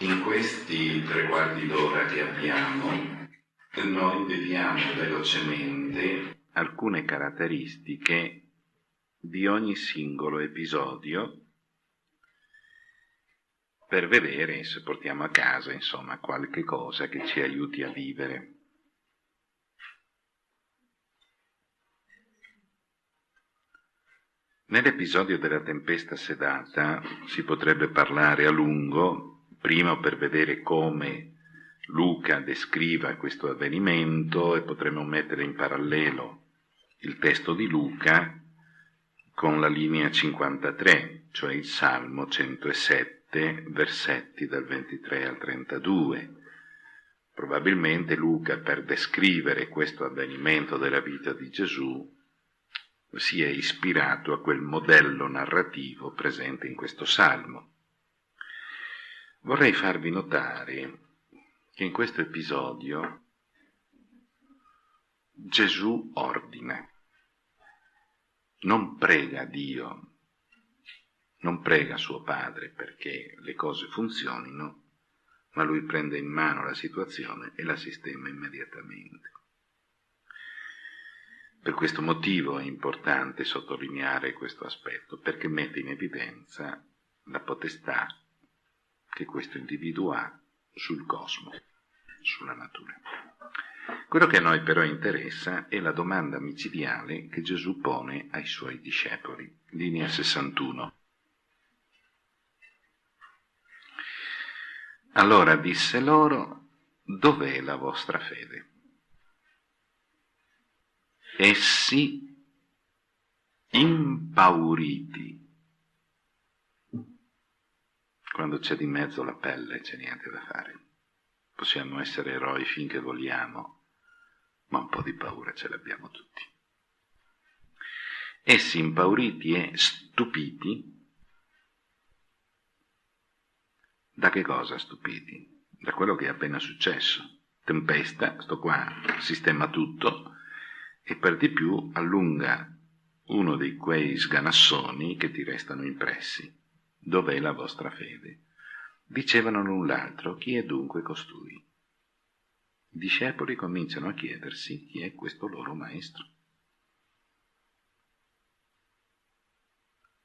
In questi tre quarti d'ora che abbiamo, noi vediamo velocemente alcune caratteristiche di ogni singolo episodio per vedere se portiamo a casa, insomma, qualche cosa che ci aiuti a vivere. Nell'episodio della tempesta sedata si potrebbe parlare a lungo primo per vedere come Luca descriva questo avvenimento e potremo mettere in parallelo il testo di Luca con la linea 53, cioè il Salmo 107, versetti dal 23 al 32. Probabilmente Luca, per descrivere questo avvenimento della vita di Gesù, si è ispirato a quel modello narrativo presente in questo Salmo. Vorrei farvi notare che in questo episodio Gesù ordina, non prega Dio, non prega suo Padre perché le cose funzionino, ma lui prende in mano la situazione e la sistema immediatamente. Per questo motivo è importante sottolineare questo aspetto, perché mette in evidenza la potestà che questo individuo ha sul cosmo, sulla natura. Quello che a noi però interessa è la domanda micidiale che Gesù pone ai suoi discepoli, linea 61. Allora disse loro, dov'è la vostra fede? Essi, impauriti, quando c'è di mezzo la pelle c'è niente da fare. Possiamo essere eroi finché vogliamo, ma un po' di paura ce l'abbiamo tutti. Essi impauriti e stupiti, da che cosa stupiti? Da quello che è appena successo. Tempesta, sto qua, sistema tutto, e per di più allunga uno di quei sganassoni che ti restano impressi dov'è la vostra fede? Dicevano l'un l'altro, chi è dunque costui? I discepoli cominciano a chiedersi chi è questo loro maestro.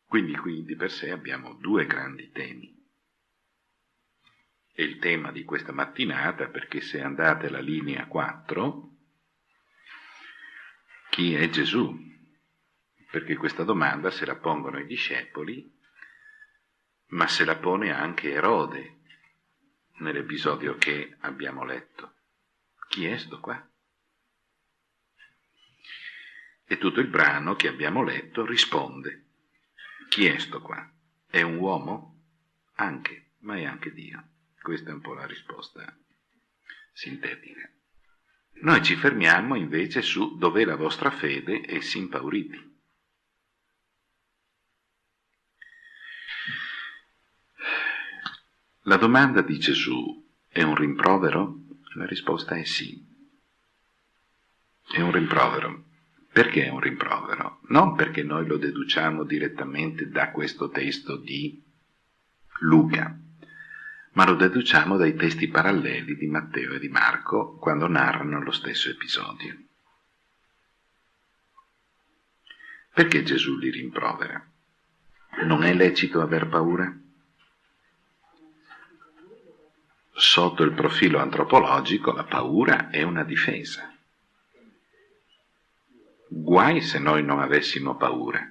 Quindi qui di per sé abbiamo due grandi temi. E il tema di questa mattinata, perché se andate alla linea 4, chi è Gesù? Perché questa domanda se la pongono i discepoli ma se la pone anche Erode nell'episodio che abbiamo letto. Chi è sto qua? E tutto il brano che abbiamo letto risponde. Chi è sto qua? È un uomo? Anche, ma è anche Dio. Questa è un po' la risposta sintetica. Noi ci fermiamo invece su dov'è la vostra fede e si impauriti. La domanda di Gesù è un rimprovero? La risposta è sì. È un rimprovero. Perché è un rimprovero? Non perché noi lo deduciamo direttamente da questo testo di Luca, ma lo deduciamo dai testi paralleli di Matteo e di Marco quando narrano lo stesso episodio. Perché Gesù li rimprovera? Non è lecito aver paura? Sotto il profilo antropologico la paura è una difesa. Guai se noi non avessimo paura.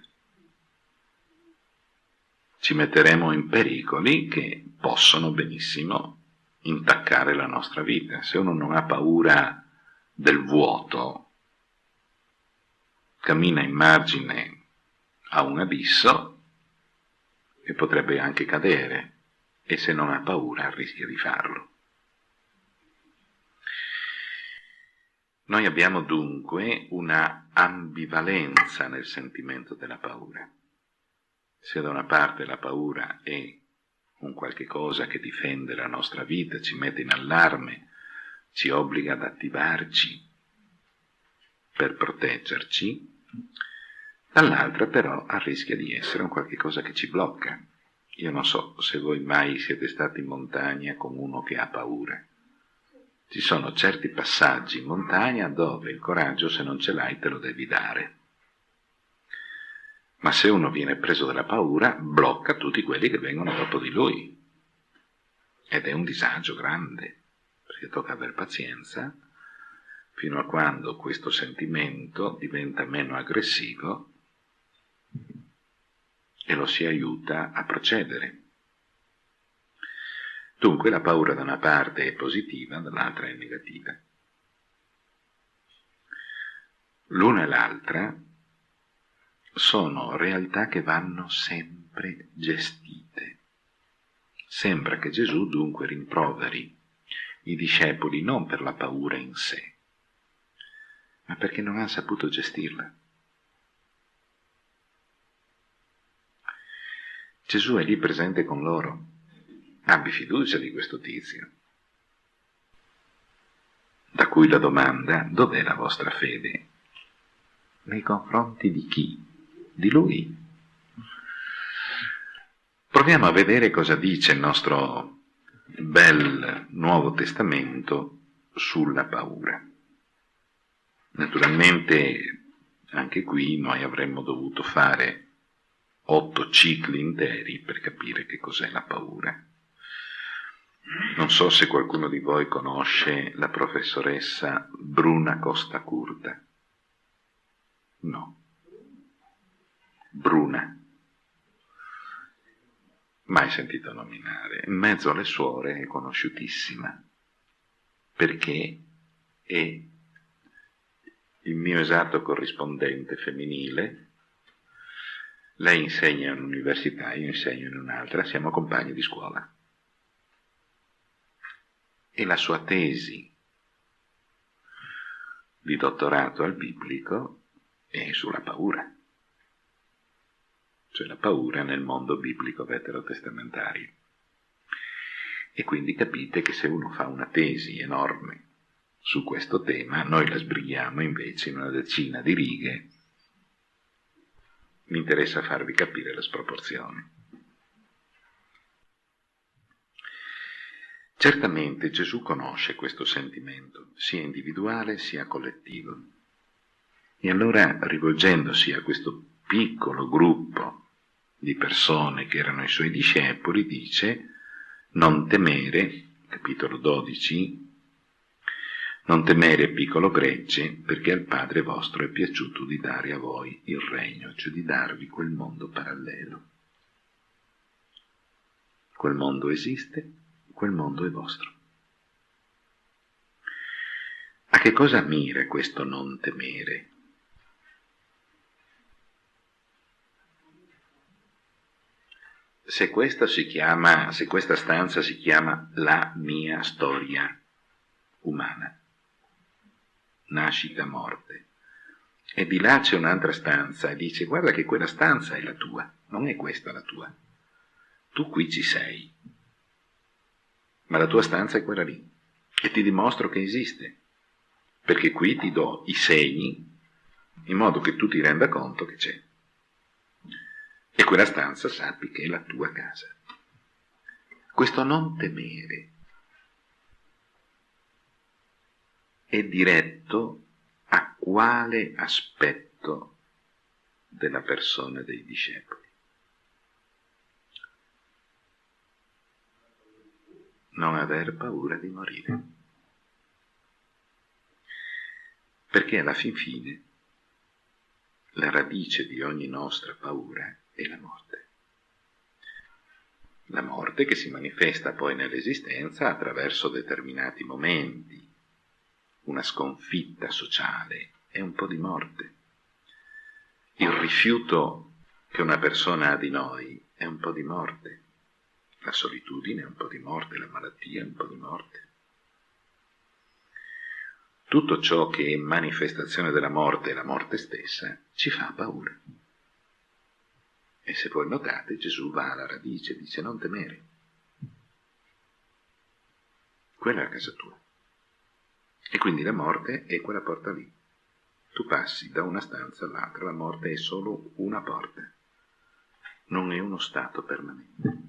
Ci metteremo in pericoli che possono benissimo intaccare la nostra vita. Se uno non ha paura del vuoto, cammina in margine a un abisso e potrebbe anche cadere e se non ha paura rischia di farlo. Noi abbiamo dunque una ambivalenza nel sentimento della paura. Se da una parte la paura è un qualche cosa che difende la nostra vita, ci mette in allarme, ci obbliga ad attivarci per proteggerci, dall'altra però rischia di essere un qualche cosa che ci blocca, Io non so se voi mai siete stati in montagna con uno che ha paura. Ci sono certi passaggi in montagna dove il coraggio, se non ce l'hai, te lo devi dare. Ma se uno viene preso dalla paura, blocca tutti quelli che vengono dopo di lui. Ed è un disagio grande, perché tocca aver pazienza fino a quando questo sentimento diventa meno aggressivo e lo si aiuta a procedere. Dunque la paura da una parte è positiva, dall'altra è negativa. L'una e l'altra sono realtà che vanno sempre gestite. Sembra che Gesù dunque rimproveri i discepoli non per la paura in sé, ma perché non hanno saputo gestirla. Gesù è lì presente con loro. Abbi fiducia di questo tizio. Da cui la domanda, dov'è la vostra fede? Nei confronti di chi? Di lui. Proviamo a vedere cosa dice il nostro bel Nuovo Testamento sulla paura. Naturalmente anche qui noi avremmo dovuto fare otto cicli interi per capire che cos'è la paura. Non so se qualcuno di voi conosce la professoressa Bruna Costa Curta. No. Bruna. Mai sentito nominare. In mezzo alle suore è conosciutissima, perché è il mio esatto corrispondente femminile lei insegna in un'università, io insegno in un'altra, siamo compagni di scuola. E la sua tesi di dottorato al biblico è sulla paura, cioè la paura nel mondo biblico veterotestamentario. E quindi capite che se uno fa una tesi enorme su questo tema, noi la sbrighiamo invece in una decina di righe mi interessa farvi capire le sproporzioni. Certamente Gesù conosce questo sentimento, sia individuale sia collettivo. E allora, rivolgendosi a questo piccolo gruppo di persone che erano i suoi discepoli, dice, non temere, capitolo 12, non temere piccolo gregge, perché al Padre vostro è piaciuto di dare a voi il regno, cioè di darvi quel mondo parallelo. Quel mondo esiste, quel mondo è vostro. A che cosa mira questo non temere? Se questa, chiama, se questa stanza si chiama la mia storia umana, nascita, morte. E di là c'è un'altra stanza e dice guarda che quella stanza è la tua, non è questa la tua. Tu qui ci sei, ma la tua stanza è quella lì. E ti dimostro che esiste, perché qui ti do i segni in modo che tu ti renda conto che c'è. E quella stanza sappi che è la tua casa. Questo non temere è diretto a quale aspetto della persona dei discepoli. Non aver paura di morire. Perché alla fin fine la radice di ogni nostra paura è la morte. La morte che si manifesta poi nell'esistenza attraverso determinati momenti, una sconfitta sociale, è un po' di morte. Il rifiuto che una persona ha di noi è un po' di morte. La solitudine è un po' di morte, la malattia è un po' di morte. Tutto ciò che è manifestazione della morte la morte stessa ci fa paura. E se voi notate, Gesù va alla radice dice non temere. Quella è la casa tua. E quindi la morte è quella porta lì. Tu passi da una stanza all'altra, la morte è solo una porta, non è uno stato permanente.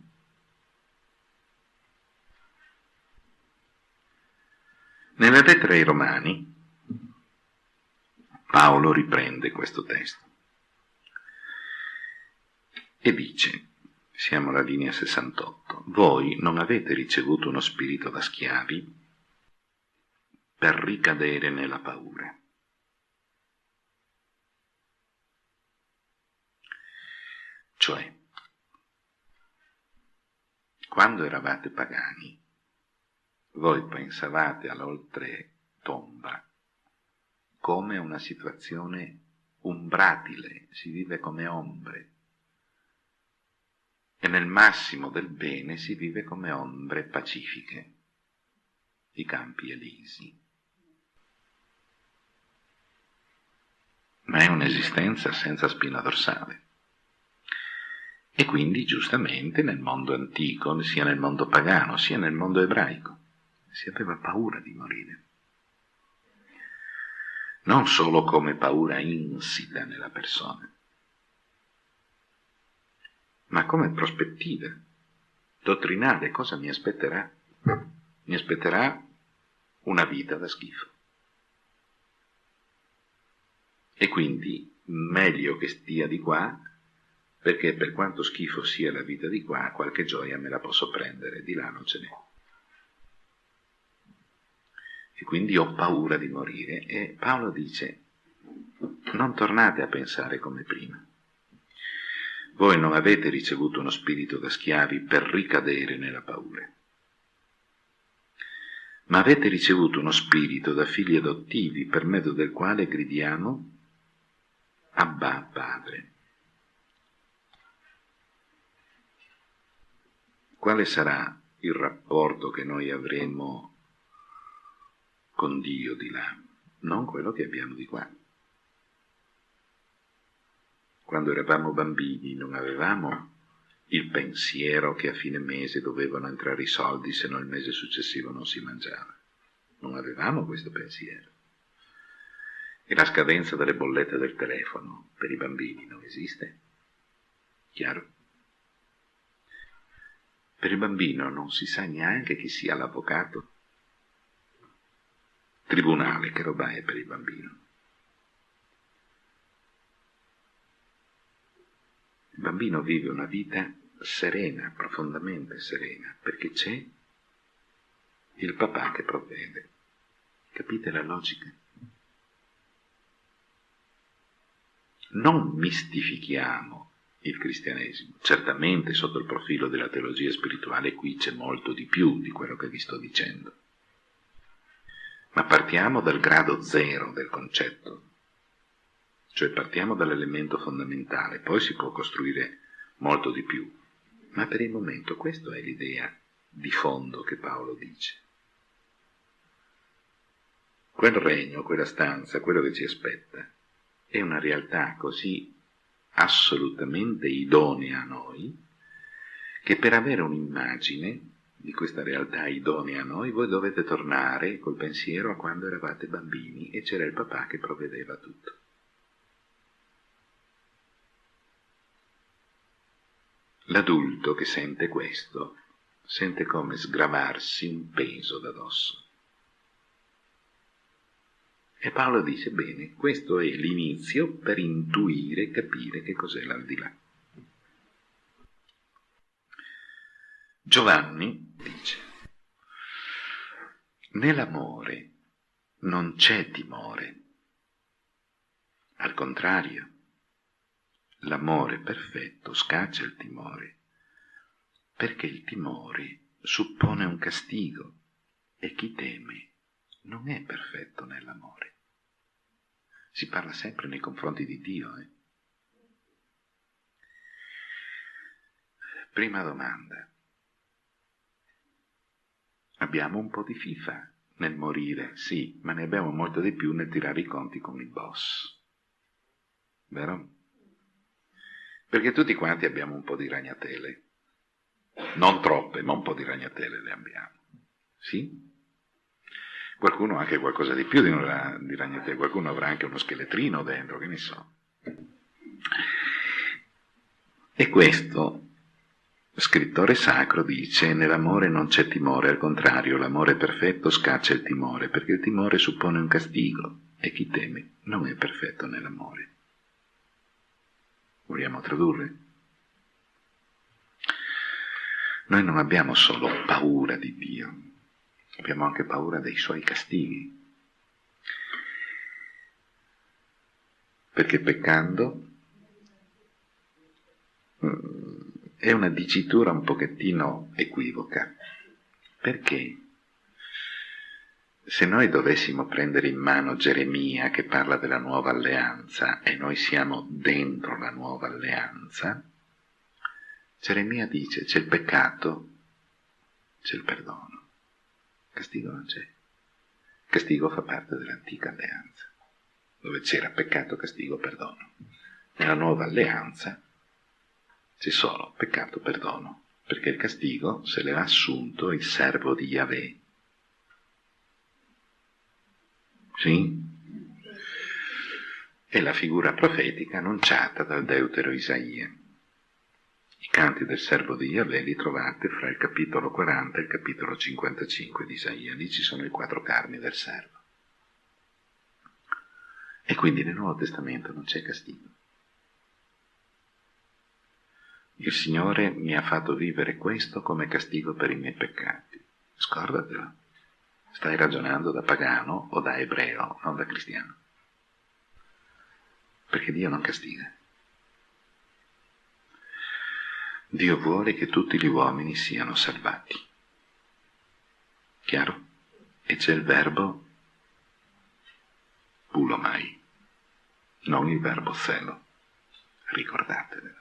Nella lettera ai Romani Paolo riprende questo testo e dice, siamo alla linea 68, voi non avete ricevuto uno spirito da schiavi per ricadere nella paura. Cioè, quando eravate pagani, voi pensavate all'oltre tomba come una situazione umbratile, si vive come ombre, e nel massimo del bene si vive come ombre pacifiche, i campi elisi. Ma è un'esistenza senza spina dorsale. E quindi giustamente nel mondo antico, sia nel mondo pagano, sia nel mondo ebraico, si aveva paura di morire. Non solo come paura insita nella persona, ma come prospettiva dottrinale. Cosa mi aspetterà? Mi aspetterà una vita da schifo. E quindi meglio che stia di qua, perché per quanto schifo sia la vita di qua, qualche gioia me la posso prendere, di là non ce n'è e quindi ho paura di morire. E Paolo dice, non tornate a pensare come prima. Voi non avete ricevuto uno spirito da schiavi per ricadere nella paura, ma avete ricevuto uno spirito da figli adottivi per mezzo del quale gridiamo Abba Padre. Quale sarà il rapporto che noi avremo con Dio di là, non quello che abbiamo di qua. Quando eravamo bambini non avevamo il pensiero che a fine mese dovevano entrare i soldi se no il mese successivo non si mangiava. Non avevamo questo pensiero. E la scadenza delle bollette del telefono per i bambini non esiste. Chiaro? Per il bambino non si sa neanche chi sia l'avvocato tribunale, che roba è per il bambino. Il bambino vive una vita serena, profondamente serena, perché c'è il papà che provvede. Capite la logica? Non mistifichiamo il cristianesimo. Certamente sotto il profilo della teologia spirituale qui c'è molto di più di quello che vi sto dicendo ma partiamo dal grado zero del concetto, cioè partiamo dall'elemento fondamentale, poi si può costruire molto di più, ma per il momento questa è l'idea di fondo che Paolo dice. Quel regno, quella stanza, quello che ci aspetta, è una realtà così assolutamente idonea a noi, che per avere un'immagine di questa realtà idonea a noi, voi dovete tornare col pensiero a quando eravate bambini e c'era il papà che provvedeva tutto. L'adulto che sente questo sente come sgravarsi un peso da dosso. E Paolo dice, bene, questo è l'inizio per intuire capire che cos'è l'aldilà. Giovanni dice, nell'amore non c'è timore, al contrario, l'amore perfetto scaccia il timore, perché il timore suppone un castigo e chi teme non è perfetto nell'amore. Si parla sempre nei confronti di Dio. Eh? Prima domanda. Abbiamo un po' di FIFA nel morire, sì, ma ne abbiamo molto di più nel tirare i conti con il boss. Vero? Perché tutti quanti abbiamo un po' di ragnatele. Non troppe, ma un po' di ragnatele le abbiamo. Sì? Qualcuno ha anche qualcosa di più di, una, di ragnatele, qualcuno avrà anche uno scheletrino dentro, che ne so. E questo scrittore sacro dice nell'amore non c'è timore, al contrario, l'amore perfetto scaccia il timore, perché il timore suppone un castigo e chi teme non è perfetto nell'amore. Vogliamo tradurre? Noi non abbiamo solo paura di Dio, abbiamo anche paura dei suoi castighi. Perché peccando mm, è una dicitura un pochettino equivoca. Perché? Se noi dovessimo prendere in mano Geremia che parla della nuova alleanza e noi siamo dentro la nuova alleanza, Geremia dice c'è il peccato, c'è il perdono, castigo non c'è. Castigo fa parte dell'antica alleanza, dove c'era peccato, castigo, perdono. Nella nuova alleanza c'è solo peccato, perdono, perché il castigo se l'era assunto il servo di Yahweh. Sì? È la figura profetica annunciata dal deutero Isaia. Canti del servo di Yahweh li trovate fra il capitolo 40 e il capitolo 55 di Isaia. Lì ci sono i quattro carni del servo. E quindi nel Nuovo Testamento non c'è castigo. Il Signore mi ha fatto vivere questo come castigo per i miei peccati. Scordatelo. Stai ragionando da pagano o da ebreo, non da cristiano. Perché Dio non castiga. Dio vuole che tutti gli uomini siano salvati. Chiaro? E c'è il verbo pulomai, non il verbo zelo. Ricordatevelo.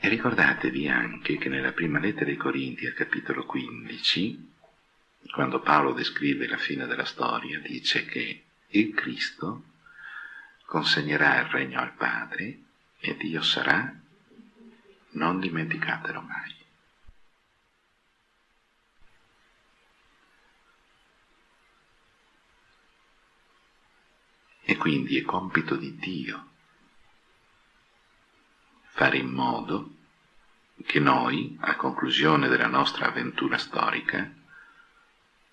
E ricordatevi anche che nella prima lettera ai Corinti, al capitolo 15, quando Paolo descrive la fine della storia, dice che il Cristo consegnerà il regno al Padre e Dio sarà non dimenticatelo mai. E quindi è compito di Dio fare in modo che noi, a conclusione della nostra avventura storica,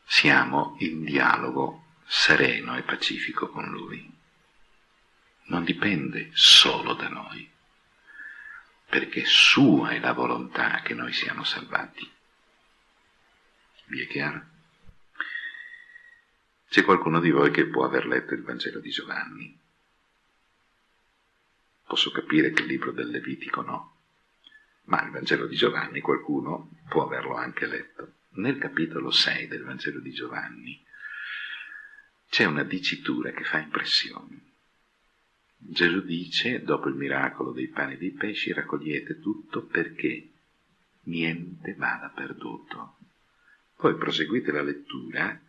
siamo in dialogo sereno e pacifico con Lui. Non dipende solo da noi perché sua è la volontà che noi siamo salvati. Vi è chiaro? C'è qualcuno di voi che può aver letto il Vangelo di Giovanni. Posso capire che il libro del Levitico no, ma il Vangelo di Giovanni qualcuno può averlo anche letto. Nel capitolo 6 del Vangelo di Giovanni c'è una dicitura che fa impressione. Gesù dice, dopo il miracolo dei pani e dei pesci, raccogliete tutto perché niente vada perduto. Poi proseguite la lettura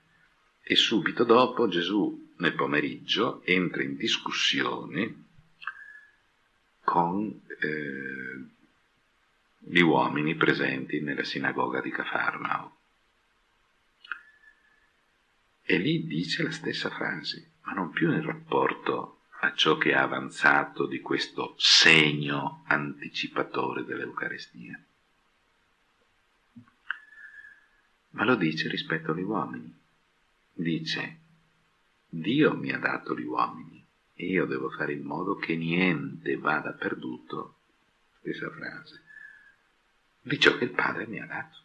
e subito dopo Gesù nel pomeriggio entra in discussione con eh, gli uomini presenti nella sinagoga di Cafarnao. E lì dice la stessa frase, ma non più nel rapporto a ciò che ha avanzato di questo segno anticipatore dell'Eucarestia. Ma lo dice rispetto agli uomini. Dice, Dio mi ha dato gli uomini e io devo fare in modo che niente vada perduto, stessa frase, di ciò che il Padre mi ha dato.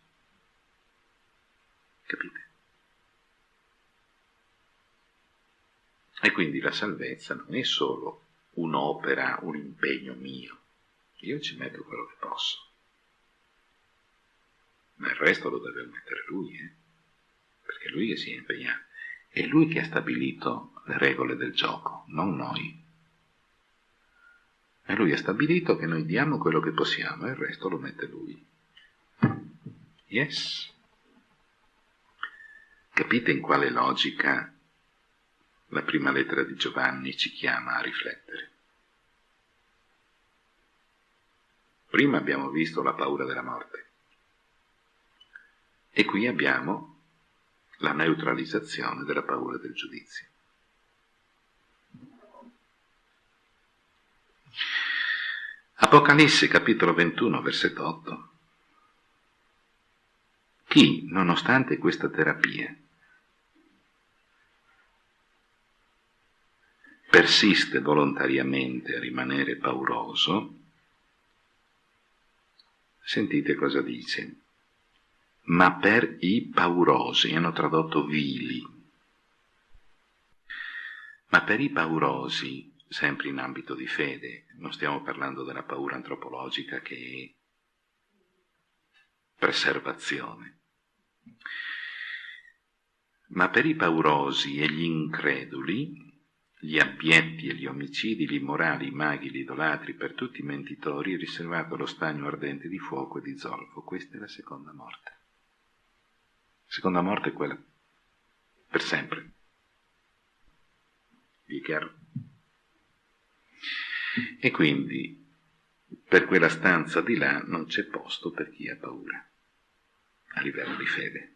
Capite? E quindi la salvezza non è solo un'opera, un impegno mio. Io ci metto quello che posso. Ma il resto lo deve mettere lui, eh? perché lui che si è impegnato. È lui che ha stabilito le regole del gioco, non noi. E lui ha stabilito che noi diamo quello che possiamo e il resto lo mette lui. Yes. Capite in quale logica la prima lettera di Giovanni ci chiama a riflettere. Prima abbiamo visto la paura della morte e qui abbiamo la neutralizzazione della paura del giudizio. Apocalisse capitolo 21, versetto 8. Chi, nonostante questa terapia, persiste volontariamente a rimanere pauroso, sentite cosa dice. Ma per i paurosi, hanno tradotto vili, ma per i paurosi, sempre in ambito di fede, non stiamo parlando della paura antropologica che è preservazione, ma per i paurosi e gli increduli, gli abbietti e gli omicidi, gli immorali, i maghi, gli idolatri, per tutti i mentitori riservato lo stagno ardente di fuoco e di zolfo. Questa è la seconda morte. La seconda morte è quella per sempre. Vi è chiaro? E quindi per quella stanza di là non c'è posto per chi ha paura, a livello di fede.